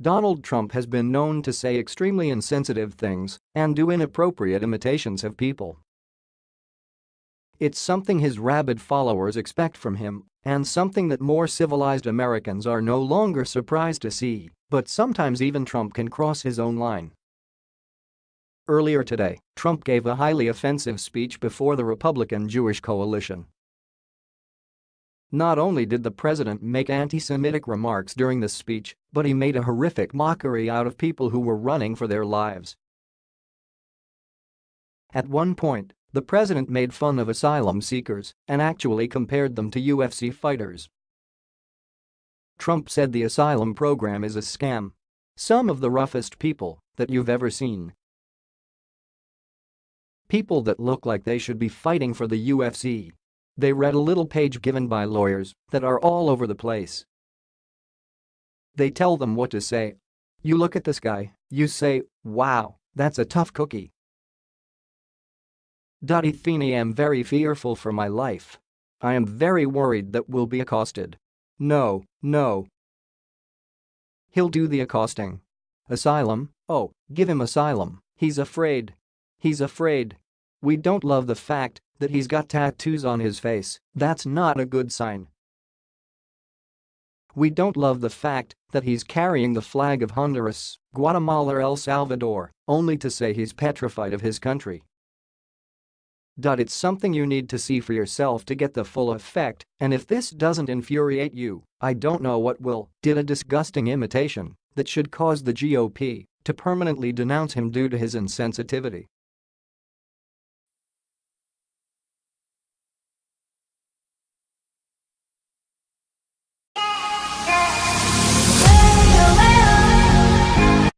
Donald Trump has been known to say extremely insensitive things and do inappropriate imitations of people. It's something his rabid followers expect from him and something that more civilized Americans are no longer surprised to see, but sometimes even Trump can cross his own line. Earlier today, Trump gave a highly offensive speech before the Republican Jewish coalition not only did the president make anti-Semitic remarks during the speech, but he made a horrific mockery out of people who were running for their lives. At one point, the president made fun of asylum seekers and actually compared them to UFC fighters. Trump said the asylum program is a scam. Some of the roughest people that you've ever seen. People that look like they should be fighting for the UFC they read a little page given by lawyers that are all over the place. They tell them what to say. You look at this guy, you say, wow, that's a tough cookie. Athene am very fearful for my life. I am very worried that we'll be accosted. No, no. He'll do the accosting. Asylum, oh, give him asylum, he's afraid. He's afraid. We don't love the fact that he's got tattoos on his face, that's not a good sign. We don't love the fact that he's carrying the flag of Honduras, Guatemala or El Salvador, only to say he's petrified of his country. It's something you need to see for yourself to get the full effect, and if this doesn't infuriate you, I don't know what will. Did a disgusting imitation that should cause the GOP to permanently denounce him due to his insensitivity.